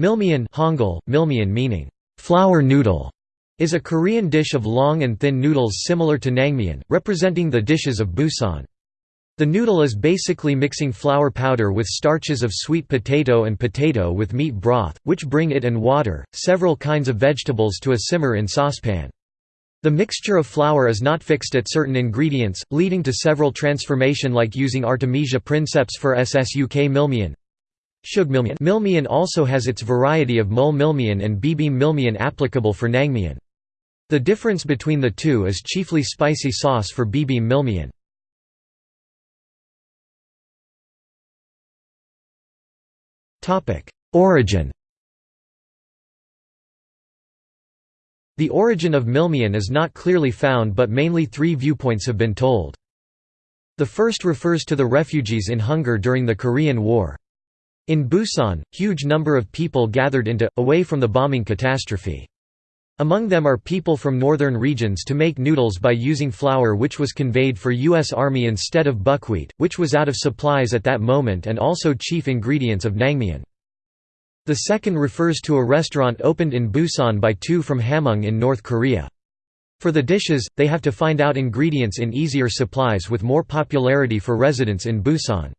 Milmian Hangul, milmian meaning, flour noodle, is a Korean dish of long and thin noodles similar to naengmyeon, representing the dishes of Busan. The noodle is basically mixing flour powder with starches of sweet potato and potato with meat broth, which bring it and water, several kinds of vegetables to a simmer in saucepan. The mixture of flour is not fixed at certain ingredients, leading to several transformation like using Artemisia princeps for SSUK milmian, Milmian also has its variety of mul milmian and bibim milmian applicable for naengmyeon. The difference between the two is chiefly spicy sauce for bibim milmian. Origin The origin of milmian is not clearly found but mainly three viewpoints have been told. The first refers to the refugees in hunger during the Korean War. In Busan, huge number of people gathered into, away from the bombing catastrophe. Among them are people from northern regions to make noodles by using flour which was conveyed for U.S. Army instead of buckwheat, which was out of supplies at that moment and also chief ingredients of naengmyeon. The second refers to a restaurant opened in Busan by two from Hamhung in North Korea. For the dishes, they have to find out ingredients in easier supplies with more popularity for residents in Busan.